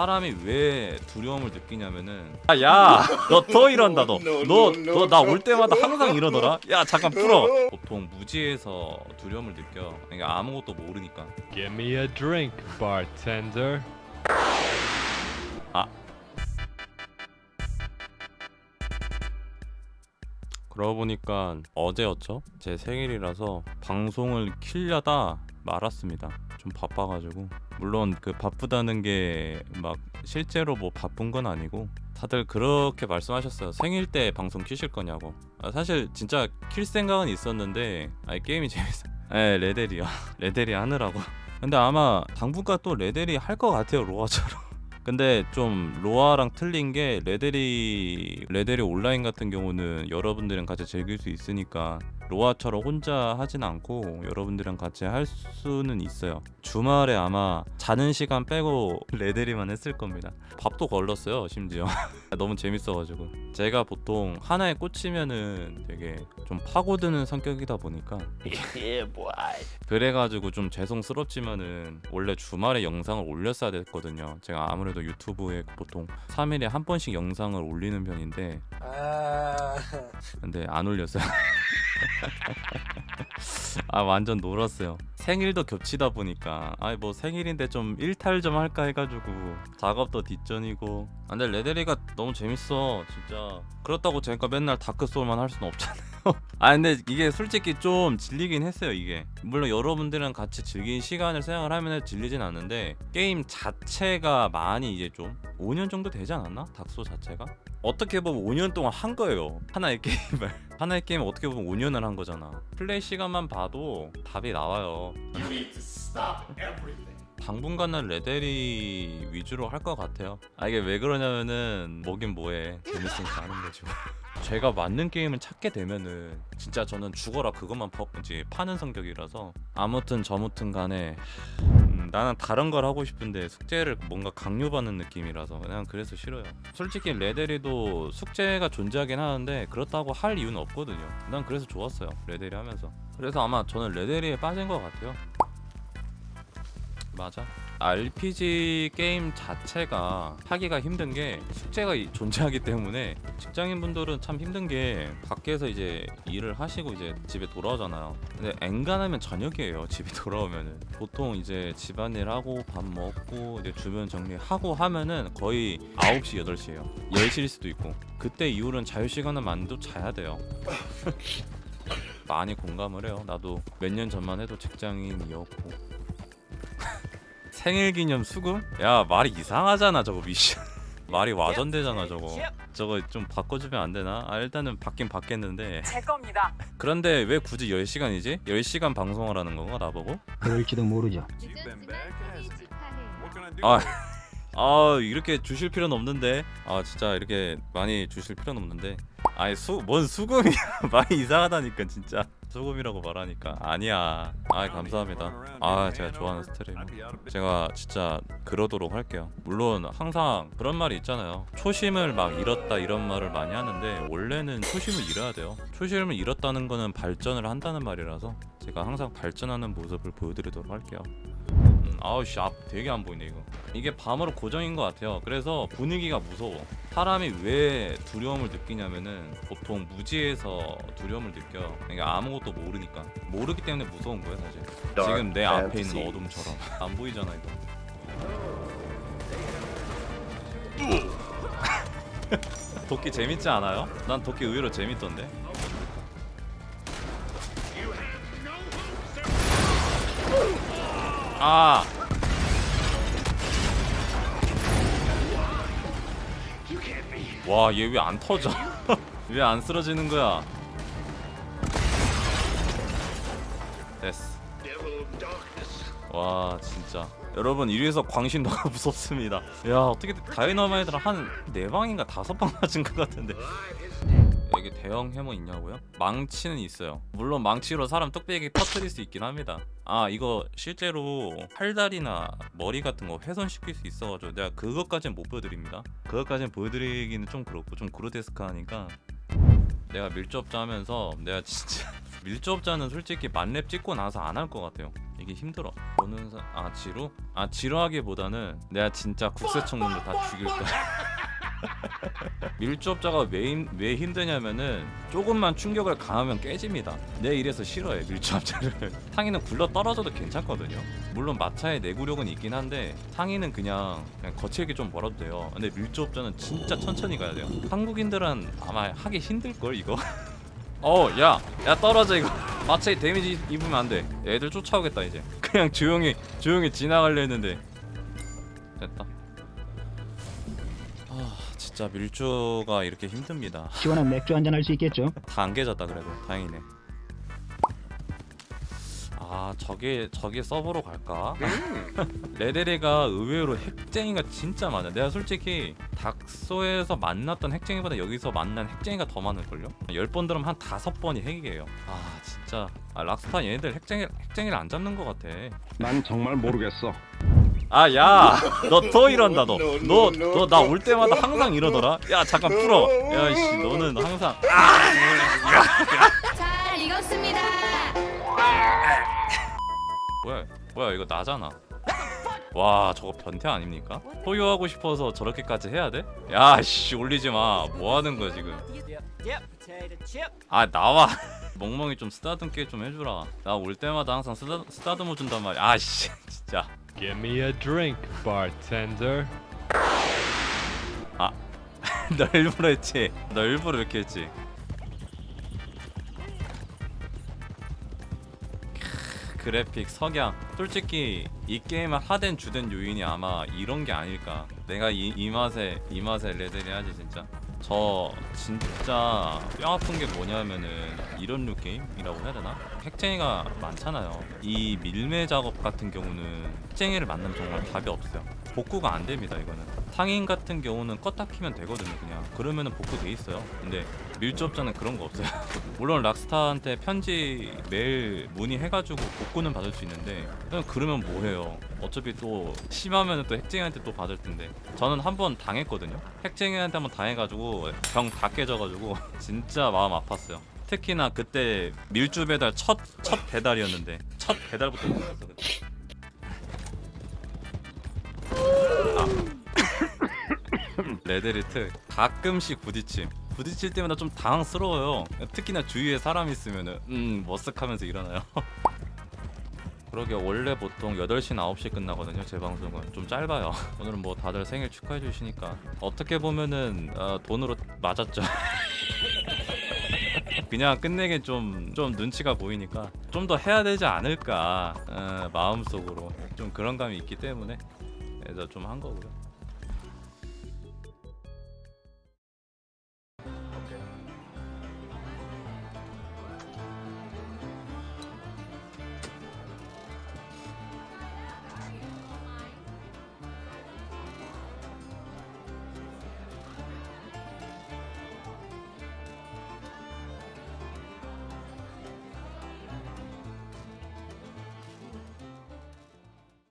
사람이 왜 두려움을 느끼냐면은 야너 더 이런다 너. 너 너 나 올 때마다 항상 이러더라. 야 잠깐 풀어. 보통 무지에서 두려움을 느껴. 그러니까 아무것도 모르니까. Give me a drink, bartender. 그러고 보니까 어제였죠? 제 생일이라서 방송을 키려다 말았습니다. 좀 바빠가지고. 물론 그 바쁘다는 게 막 실제로 뭐 바쁜 건 아니고 다들 그렇게 말씀하셨어요. 생일 때 방송 키실 거냐고. 아, 사실 진짜 킬 생각은 있었는데 아니 게임이 재밌어. 에 레데리요 레데리 하느라고. 근데 아마 당분간 또 레데리 할 것 같아요 로아처럼. 근데 좀 로아랑 틀린 게 레데리 레데리 온라인 같은 경우는 여러분들이랑 같이 즐길 수 있으니까 로아처럼 혼자 하진 않고 여러분들이랑 같이 할 수는 있어요. 주말에 아마 자는 시간 빼고 레데리만 했을 겁니다. 밥도 걸렀어요, 심지어. 너무 재밌어가지고. 제가 보통 하나에 꽂히면은 되게 좀 파고드는 성격이다 보니까 그래가지고 좀 죄송스럽지만은 원래 주말에 영상을 올렸어야 됐거든요. 제가 아무래도 유튜브에 보통 3일에 한 번씩 영상을 올리는 편인데 아, 근데 안 올렸어요. 아 완전 놀았어요. 생일도 겹치다 보니까 아이 뭐 생일인데 좀 일탈 좀 할까 해가지고 작업도 뒷전이고. 아, 근데 레데리가 너무 재밌어 진짜. 그렇다고 제가 맨날 다크 소울만 할 수는 없잖아요. 아 근데 이게 솔직히 좀 질리긴 했어요 이게. 물론 여러분들이랑 같이 즐긴 시간을 생각을 하면 질리진 않는데 게임 자체가 많이 이제 좀 5년 정도 되지 않았나? 닥소 자체가? 어떻게 보면 5년 동안 한 거예요. 하나의 게임을. 하나의 게임 어떻게 보면 5년을 한 거잖아. 플레이 시간만 봐도 답이 나와요. 당분간은 레데리 위주로 할 것 같아요. 아 이게 왜 그러냐면은 뭐긴 뭐해. 재밌으니까 하는 거지 뭐. 제가 맞는 게임을 찾게 되면은 진짜 저는 죽어라 그것만 파, 이제 파는 성격이라서 아무튼 저무튼 간에 음, 나는 다른 걸 하고 싶은데 숙제를 뭔가 강요받는 느낌이라서 그냥 그래서 싫어요. 솔직히 레데리도 숙제가 존재하긴 하는데 그렇다고 할 이유는 없거든요. 난 그래서 좋았어요. 레데리 하면서. 그래서 아마 저는 레데리에 빠진 것 같아요. 맞아. RPG 게임 자체가 하기가 힘든 게 숙제가 이- 존재하기 때문에 직장인 분들은 참 힘든 게 밖에서 이제 일을 하시고 이제 집에 돌아오잖아요. 근데 엔간하면 저녁이에요. 집에 돌아오면은 보통 이제 집안일 하고 밥 먹고 이제 주변 정리하고 하면은 거의 9시 8시예요. 10시일 수도 있고 그때 이후로는 자유 시간을 만도 자야 돼요. 많이 공감을 해요. 나도 몇 년 전만 해도 직장인이었고 생일 기념 수금? 야 말이 이상하잖아 저거 미션 말이 와전되잖아 저거 저거 좀 바꿔주면 안 되나? 아 일단은 바뀐 바뀌었는데 제 겁니다. 그런데 왜 굳이 10시간이지? 10시간 방송을 하는 건가 나보고? 그럴지도 모르죠. 아, 아 이렇게 주실 필요는 없는데 아 진짜 이렇게 많이 주실 필요는 없는데 아니 수 뭔 수금이야 많이 이상하다니까 진짜 수금이라고 말하니까 아니야. 아 감사합니다. 아 제가 좋아하는 스트림 제가 진짜 그러도록 할게요. 물론 항상 그런 말이 있잖아요. 초심을 막 잃었다 이런 말을 많이 하는데 원래는 초심을 잃어야 돼요. 초심을 잃었다는 거는 발전을 한다는 말이라서 제가 항상 발전하는 모습을 보여드리도록 할게요 음, 아우 씨 앞 되게 안 보이네 이거. 이게 밤으로 고정인 것 같아요. 그래서 분위기가 무서워. 사람이 왜 두려움을 느끼냐면은 보통 무지에서 두려움을 느껴. 그러니까 아무것도 모르니까. 모르기 때문에 무서운 거예요 사실. 지금 내 앞에 있는 어둠처럼. 안 보이잖아 이거. 도끼 재밌지 않아요? 난 도끼 의외로 재밌던데 아 와, 얘 왜 안 터져? 왜 안 쓰러지는 거야? 됐어. 와, 진짜. 여러분, 이래서 광신 너무 무섭습니다. 야, 어떻게 다이너마이트를 한 4방인가 5방 맞은 것 같은데. 여기 대형 해머 있냐고요? 망치는 있어요. 물론 망치로 사람 뚝배기 터트릴 수 있긴 합니다. 아 이거 실제로 팔다리나 머리 같은 거 훼손시킬 수 있어가지고 내가 그것까지는 못 보여드립니다. 그것까지는 보여드리기는 좀 그렇고 좀 그로테스크하니까 내가 밀접자 하면서 내가 진짜 밀접자는 솔직히 만렙 찍고 나서 안 할 것 같아요. 이게 힘들어 보는 사... 아 지루? 아 지루하기보다는 내가 진짜 국세청년들 다 죽일 거야 밀주업자가 왜, 힘, 왜 힘드냐면은 조금만 충격을 가하면 깨집니다 내 이래서 싫어해 밀주업자를 상의는 굴러 떨어져도 괜찮거든요 물론 마차의 내구력은 있긴 한데 상의는 그냥, 그냥 거칠게 좀 벌어도 돼요 근데 밀주업자는 진짜 천천히 가야 돼요 한국인들은 아마 하기 힘들걸 이거 어, 야, 야 떨어져 이거. 마차에 데미지 입으면 안 돼. 애들 쫓아오겠다 이제. 그냥 조용히 조용히 지나가려 했는데 진짜 밀주가 이렇게 힘듭니다. 시원한 맥주 한잔 할 수 있겠죠? 다 안 깨졌다 그래도 다행이네. 아 저게 저게 서버로 갈까? 레데레가 의외로 핵쟁이가 진짜 많아. 내가 솔직히 닥소에서 만났던 핵쟁이보다 여기서 만난 핵쟁이가 더 많을걸요? 10번 들으면 한 다섯 번이 핵이에요. 아 진짜 아, 락스타 얘네들 핵쟁이 핵쟁이를 안 잡는 것 같아. 난 정말 모르겠어. 아 야 너 또 이런다 너. 너 너 나 올 때마다 항상 이러더라. 야 잠깐 풀어. 야씨 너는 항상 잘 익었습니다. 뭐야 뭐야 이거 나잖아. 와 저거 변태 아닙니까? 소유하고 싶어서 저렇게까지 해야 돼? 야씨 올리지 마 뭐 하는 거야 지금? 아 나와. 멍멍이 좀 쓰다듬게 좀 해주라. 나 올 때마다 항상 쓰다, 쓰다듬어 준단 말이야. 아씨 진짜 Give me a drink, bartender. 너 일부러 했지. 너 일부러 이렇게 했지. 크, 그래픽 석양. 솔직히 이 게임을 하된 주된 요인이 아마 이런 게 아닐까. 내가 이, 이 맛에 이 맛에 레데리 해야지 진짜 저 진짜 뼈 아픈 게 뭐냐면은 이런 류 게임이라고 해야 되나? 핵쟁이가 많잖아요 이 밀매 작업 같은 경우는 핵쟁이를 만나면 정말 답이 없어요 복구가 안 됩니다 이거는. 상인 같은 경우는 껐다 키면 되거든요 그냥. 그러면은 복구돼 있어요. 근데 밀주업자는 그런 거 없어요. 물론 락스타한테 편지 매일 문의해가지고 복구는 받을 수 있는데 그러면 뭐해요? 어차피 또 심하면은 또 핵쟁이한테 또 받을 텐데. 저는 한 번 당했거든요. 핵쟁이한테 한 번 당해가지고 병 다 깨져가지고 진짜 마음 아팠어요. 특히나 그때 밀주 배달 첫, 첫 배달이었는데 첫 배달부터 레드리트 가끔씩 부딪힘. 부딪힐 때마다 좀 당황스러워요. 특히나 주위에 사람 있으면은 음 머쓱하면서 일어나요. 그러게 원래 보통 8시 9시 끝나거든요 제 방송은. 좀 짧아요. 오늘은 뭐 다들 생일 축하해 주시니까. 어떻게 보면은 어, 돈으로 맞았죠. 그냥 끝내기 좀, 좀 눈치가 보이니까 좀 더 해야 되지 않을까 어, 마음속으로. 좀 그런 감이 있기 때문에. 그래서 좀 한 거고요